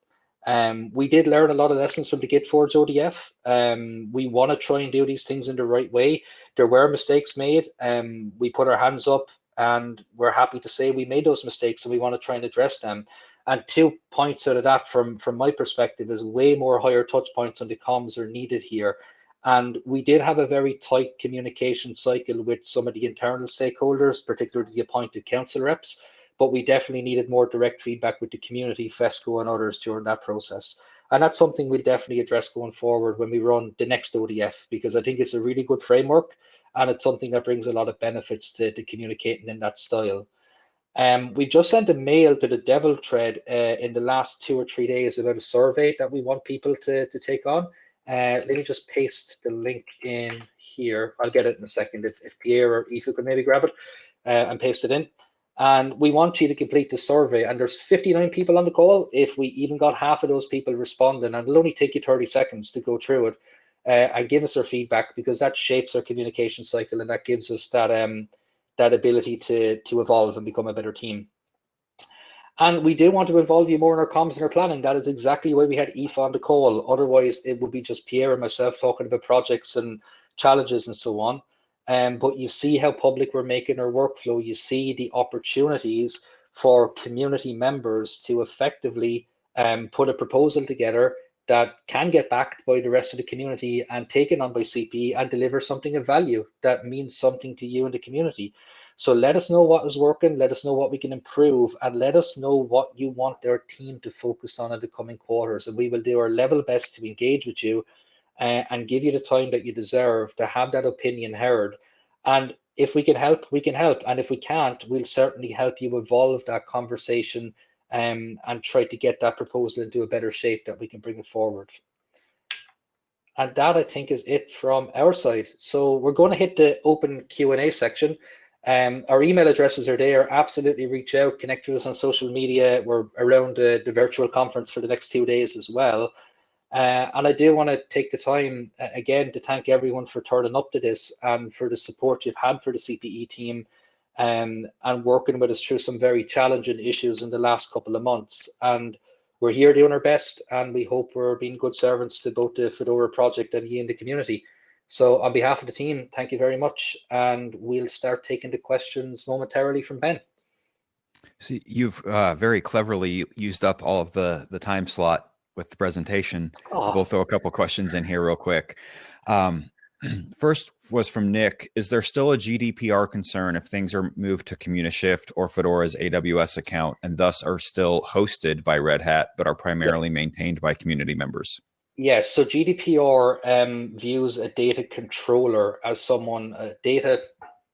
Um, we did learn a lot of lessons from the GitForge ODF. Um, we want to try and do these things in the right way. There were mistakes made. Um, we put our hands up and we're happy to say we made those mistakes and we want to try and address them. And two points out of that from, from my perspective is way more higher touch points on the comms are needed here. And we did have a very tight communication cycle with some of the internal stakeholders, particularly the appointed council reps, but we definitely needed more direct feedback with the community, FESCO and others during that process. And that's something we'll definitely address going forward when we run the next ODF, because I think it's a really good framework and it's something that brings a lot of benefits to, to communicating in that style. Um, we just sent a mail to the devel Thread uh, in the last two or three days about a survey that we want people to, to take on. Uh, let me just paste the link in here. I'll get it in a second if, if Pierre or Aoife could maybe grab it uh, and paste it in. And we want you to complete the survey. And there's 59 people on the call. If we even got half of those people responding, and it'll only take you 30 seconds to go through it uh, and give us their feedback because that shapes our communication cycle and that gives us that um, that ability to to evolve and become a better team. And we do want to involve you more in our comms and our planning. That is exactly why we had Aoife on the call. Otherwise, it would be just Pierre and myself talking about projects and challenges and so on. Um, but you see how public we're making our workflow. You see the opportunities for community members to effectively um, put a proposal together that can get backed by the rest of the community and taken on by CP and deliver something of value that means something to you and the community. So let us know what is working, let us know what we can improve, and let us know what you want our team to focus on in the coming quarters. And we will do our level best to engage with you uh, and give you the time that you deserve to have that opinion heard. And if we can help, we can help. And if we can't, we'll certainly help you evolve that conversation um, and try to get that proposal into a better shape that we can bring it forward. And that I think is it from our side. So we're going to hit the open Q&A section. Um, our email addresses are there. Absolutely reach out, connect with us on social media. We're around the, the virtual conference for the next two days as well. Uh, and I do want to take the time uh, again to thank everyone for turning up to this and for the support you've had for the CPE team um, and working with us through some very challenging issues in the last couple of months. And we're here doing our best and we hope we're being good servants to both the Fedora project and you in the community. So on behalf of the team, thank you very much. And we'll start taking the questions momentarily from Ben. See, you've uh, very cleverly used up all of the, the time slot with the presentation. Oh. We'll throw a couple questions in here real quick. Um, first was from Nick. Is there still a GDPR concern if things are moved to CommuniShift or Fedora's AWS account and thus are still hosted by Red Hat, but are primarily maintained by community members? Yes, so GDPR um, views a data controller as someone, a data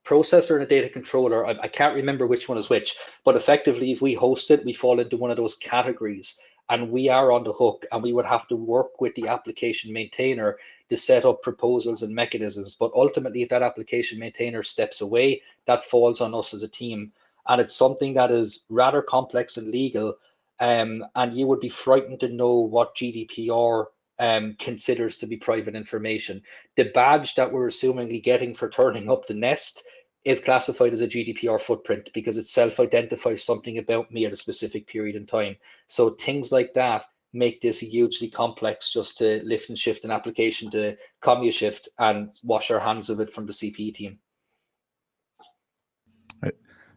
processor and a data controller. I, I, can't remember which one is which, but effectively, if we host it, we fall into one of those categories and we are on the hook and we would have to work with the application maintainer to set up proposals and mechanisms. But ultimately, if that application maintainer steps away, that falls on us as a team. And it's something that is rather complex and legal. Um, and you would be frightened to know what GDPR um, considers to be private information. The badge that we're assumingly getting for turning up the nest is classified as a GDPR footprint because it self-identifies something about me at a specific period in time. So things like that make this hugely complex just to lift and shift an application to CommuniShift and wash our hands of it from the CPE team.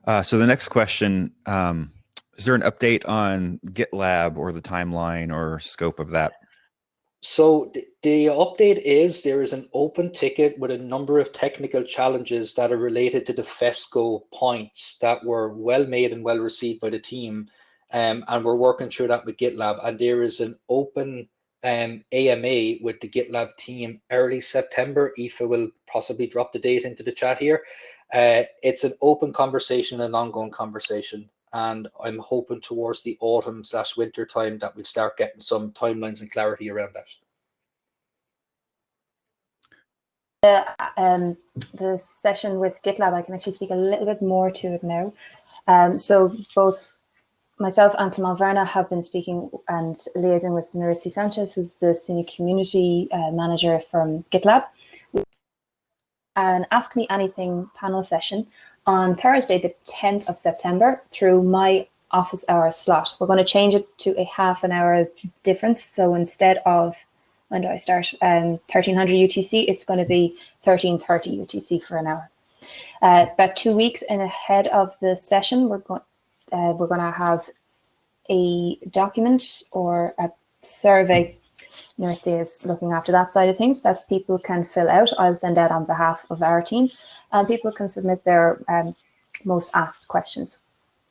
Uh, so the next question, um, is there an update on GitLab or the timeline or scope of that so the, the, update is there is an open ticket with a number of technical challenges that are related to the FESCO points that were well made and well received by the team. Um, and we're working through that with GitLab. And there is an open um, AMA with the GitLab team early September. Aoife will possibly drop the date into the chat here. Uh, it's an open conversation, an ongoing conversation and I'm hoping towards the autumn slash winter time that we start getting some timelines and clarity around that. The, um, the session with GitLab, I can actually speak a little bit more to it now. Um, so both myself and Clement Verna have been speaking and liaising with Nuritzi Sanchez, who's the senior community uh, manager from GitLab. An Ask Me Anything panel session on Thursday, the 10th of September through my office hour slot. We're going to change it to a half an hour difference. So instead of, when do I start? Um, 1300 UTC, it's going to be 1330 UTC for an hour. Uh, about two weeks in ahead of the session, we're going, uh, we're going to have a document or a survey. Nuritzi is looking after that side of things that people can fill out. I'll send out on behalf of our team and people can submit their um, most asked questions.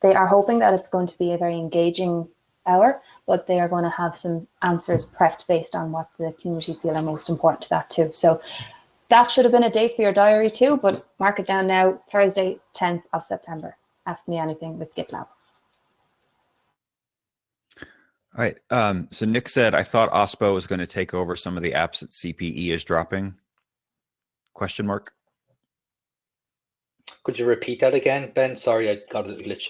They are hoping that it's going to be a very engaging hour, but they are going to have some answers prepped based on what the community feel are most important to that too. So that should have been a date for your diary too, but mark it down now, Thursday, 10th of September. Ask me anything with GitLab. All right. Um, so Nick said, I thought OSPO was going to take over some of the apps that CPE is dropping. Question mark. Could you repeat that again, Ben? Sorry, I got a glitch.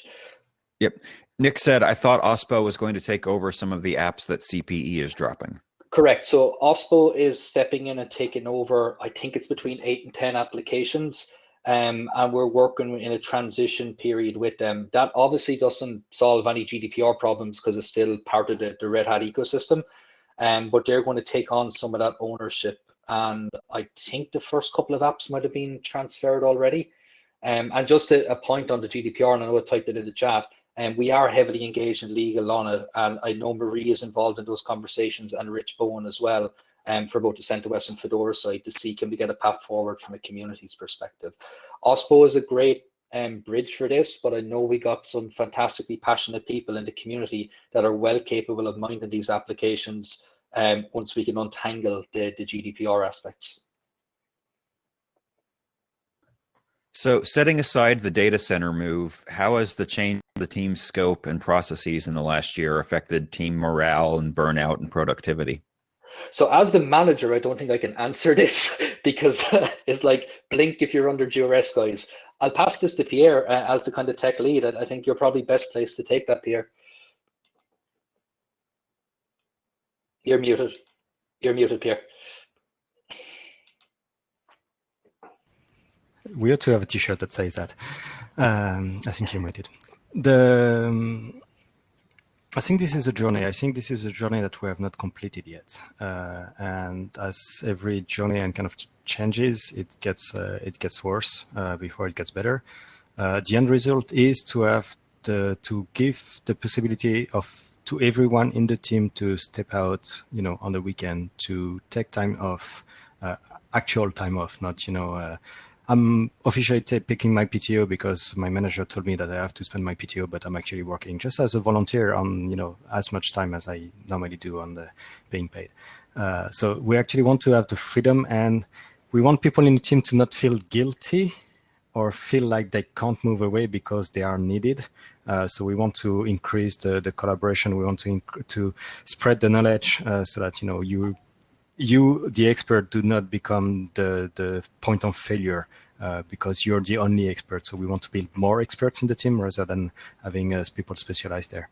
Yep. Nick said, I thought OSPO was going to take over some of the apps that CPE is dropping. Correct. So OSPO is stepping in and taking over, I think it's between eight and 10 applications. Um, and we're working in a transition period with them. That obviously doesn't solve any GDPR problems because it's still part of the, the Red Hat ecosystem. Um, but they're going to take on some of that ownership. And I think the first couple of apps might have been transferred already. Um, and just a, a, point on the GDPR, and I know I typed it in the chat, and um, we are heavily engaged in legal on it. And I know Marie is involved in those conversations and Rich Bowen as well um, for both the CentOS and Fedora side to see can we get a path forward from a community's perspective. OSPO is a great um, bridge for this, but I know we got some fantastically passionate people in the community that are well capable of minding these applications um, once we can untangle the, the GDPR aspects. So setting aside the data center move, how has the change the team's scope and processes in the last year affected team morale and burnout and productivity? So as the manager, I don't think I can answer this because it's like blink if you're under duress, guys. I'll pass this to Pierre uh, as the kind of tech lead. I think you're probably best placed to take that, Pierre. You're muted. You're muted, Pierre. We ought to have a T-shirt that says that. Um, I think you're muted. The um, I think this is a journey. I think this is a journey that we have not completed yet. Uh, and as every journey and kind of changes, it gets uh, it gets worse uh, before it gets better. Uh, the end result is to have the to give the possibility of to everyone in the team to step out, you know, on the weekend to take time off, uh, actual time off, not you know uh, I'm officially picking my PTO because my manager told me that I have to spend my PTO, but I'm actually working just as a volunteer on, you know, as much time as I normally do on the being paid. Uh, so we actually want to have the freedom and we want people in the team to not feel guilty or feel like they can't move away because they are needed. Uh, so we want to increase the, the collaboration. We want to to spread the knowledge uh, so that you know you you, the expert, do not become the, the point of failure uh, because you're the only expert. So we want to build more experts in the team rather than having uh, people specialized there.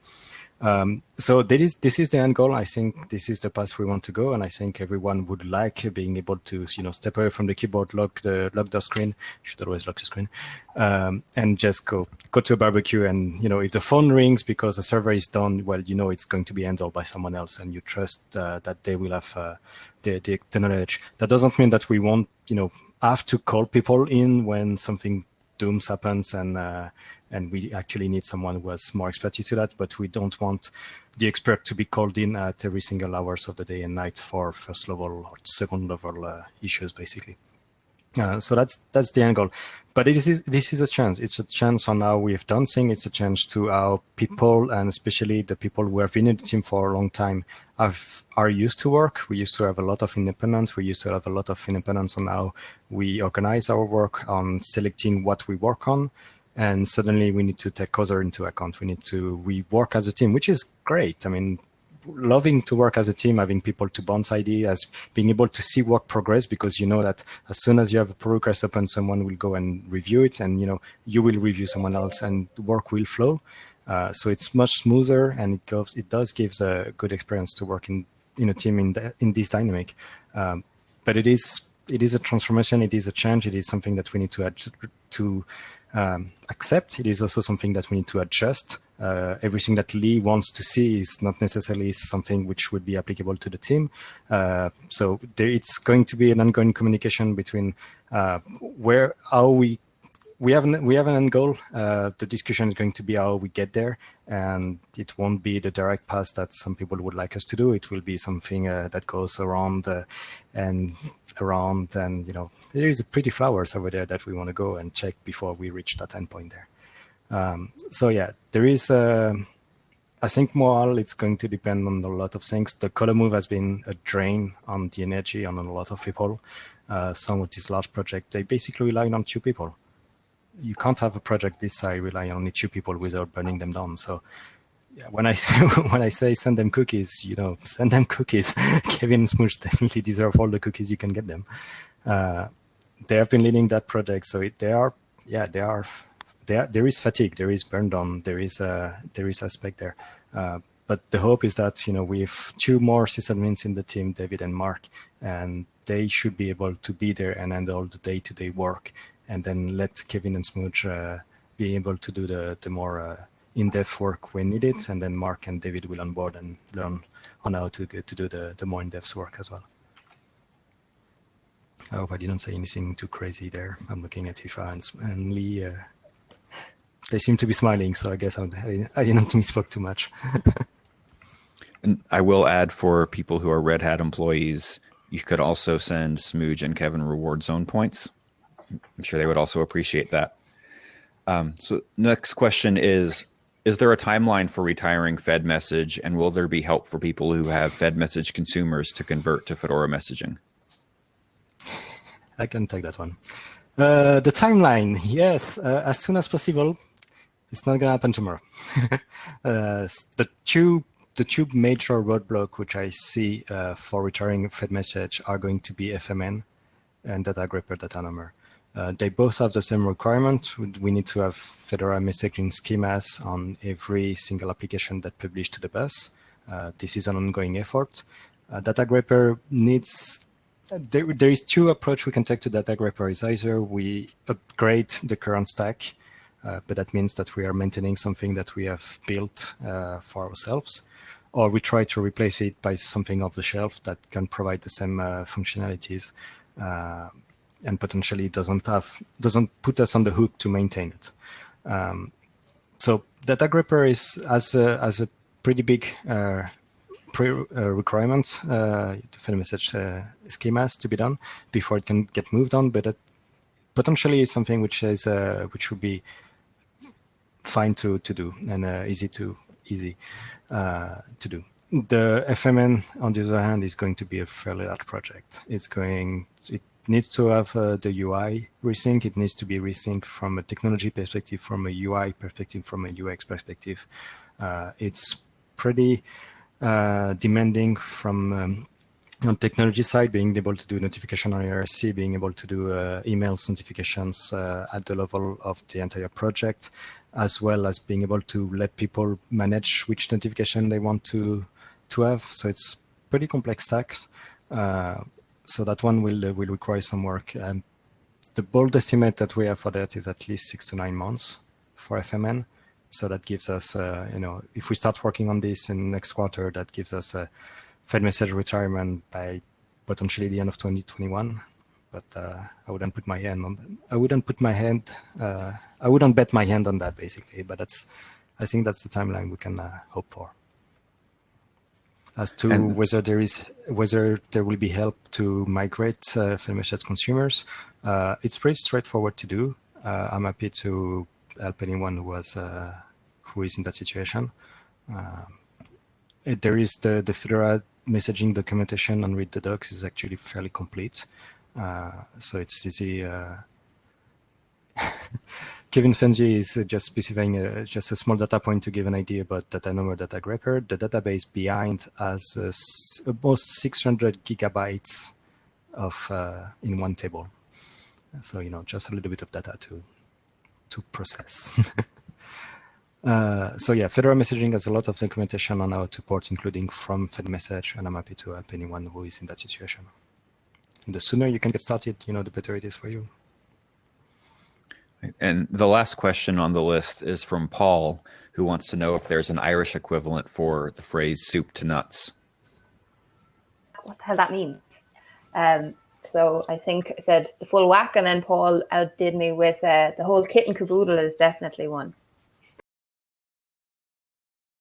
Um, so this is, this is the end goal. I think this is the path we want to go. And I think everyone would like being able to, you know, step away from the keyboard, lock the, lock the screen, should always lock the screen, um, and just go, go to a barbecue. And, you know, if the phone rings because the server is done, well, you know, it's going to be handled by someone else and you trust uh, that they will have uh, the, the, the knowledge. That doesn't mean that we won't, you know, have to call people in when something dooms happens and uh, and we actually need someone who has more expertise to that, but we don't want the expert to be called in at every single hours of the day and night for first level or second level uh, issues, basically. Uh, so that's that's the angle, but it is this is a chance. It's a chance on how we've done things. It's a chance to how people and especially the people who have been in the team for a long time have are used to work. We used to have a lot of independence. We used to have a lot of independence on how we organize our work, on selecting what we work on, and suddenly we need to take other into account. We need to we work as a team, which is great. I mean, loving to work as a team, having people to bounce ideas, being able to see work progress because you know that as soon as you have a pull request open, someone will go and review it and you know you will review someone else and work will flow. Uh, so it's much smoother and it it does gives a good experience to work in in a team in the, in this dynamic. Um, but it is it is a transformation, it is a change, it is something that we need to to um, accept. It is also something that we need to adjust uh, everything that Lee wants to see is not necessarily something which would be applicable to the team. Uh, so there, it's going to be an ongoing communication between uh, where how we we have an, we have an end goal. Uh, the discussion is going to be how we get there, and it won't be the direct path that some people would like us to do. It will be something uh, that goes around uh, and around, and you know there is a pretty flowers over there that we want to go and check before we reach that endpoint there. Um, so yeah, there is. Uh, I think morale it's going to depend on a lot of things. The colo move has been a drain on the energy on a lot of people. Uh, some of these large projects, they basically rely on two people. You can't have a project this size rely on only two people without burning them down. So yeah, when I when I say send them cookies, you know, send them cookies. Kevin and definitely deserve all the cookies you can get them. Uh, they have been leading that project, so it, they are, yeah, they are there there is fatigue, there is burn down, there is a there is aspect there. Uh, but the hope is that you know we have two more sysadmins in the team, David and Mark, and they should be able to be there and handle all the day-to-day -day work, and then let Kevin and Smooge uh, be able to do the the more uh, in-depth work when needed, and then Mark and David will onboard and learn on how to to do the the more in-depth work as well. I hope I didn't say anything too crazy there. I'm looking at Aoife and, and Lee. Uh, they seem to be smiling, so I guess I'm, I, didn't misspoke too much. and I will add for people who are Red Hat employees, you could also send Smooge and Kevin reward zone points. I'm sure they would also appreciate that. Um, so next question is, is there a timeline for retiring fedmsg and will there be help for people who have fedmsg consumers to convert to Fedora messaging? I can take that one. Uh, the timeline, yes, uh, as soon as possible. It's not gonna happen tomorrow. uh, the two the two major roadblock which I see uh, for retiring fedmsg are going to be FMN and datagrepper data number. Uh, they both have the same requirement. We need to have Fedora messaging schemas on every single application that publish to the bus. Uh, this is an ongoing effort. Uh, datagrepper needs there, there is two approach we can take to datagrepper is either we upgrade the current stack uh, but that means that we are maintaining something that we have built uh, for ourselves, or we try to replace it by something off the shelf that can provide the same uh, functionalities and potentially doesn't have doesn't put us on the hook to maintain it. Um, so datagrepper is as a, as a pretty big uh, pre uh, requirement uh, the message schemas to be done before it can get moved on, but it potentially is something which is which would be fine to to do and uh, easy to easy uh, to do. The FMN, on the other hand, is going to be a fairly large project. It's going, it needs to have uh, the UI resync. It needs to be resynced from a technology perspective, from a UI perspective, from a UX perspective. Uh, it's pretty uh, demanding from um, on technology side, being able to do notification on IRC, being able to do uh, notifications uh, at the level of the entire project, as well as being able to let people manage which notification they want to to have. So it's pretty complex stacks. Uh, so that one will uh, will require some work. And the bold estimate that we have for that is at least six to nine months for FMN. So that gives us, uh, you know, if we start working on this in next quarter, that gives us a fedmsg retirement by potentially the end of 2021 but uh, I wouldn't put my hand on. I wouldn't put my hand. Uh, I wouldn't bet my hand on that basically. But that's. I think that's the timeline we can uh, hope for. As to and whether there is whether there will be help to migrate uh, fedmsg consumers, uh, it's pretty straightforward to do. Uh, I'm happy to help anyone who was uh, who is in that situation. there is the the Fedora messaging documentation on read the docs is actually fairly complete. Uh, so it's easy. Uh, Kevin Fenzi is just specifying a, just a small data point to give an idea about datanommer data grepper. The database behind has uh, almost 600 gigabytes of uh, in one table. So you know, just a little bit of data to to process. uh, so yeah, Fedora messaging has a lot of documentation on how to port, including from fedmsg, and I'm happy to help anyone who is in that situation the sooner you can get started, you know, the better it is for you. And the last question on the list is from Paul, who wants to know if there's an Irish equivalent for the phrase soup to nuts. What the hell that means? Um, So I think I said the full whack, and then Paul outdid me with uh, the whole kit and caboodle is definitely one.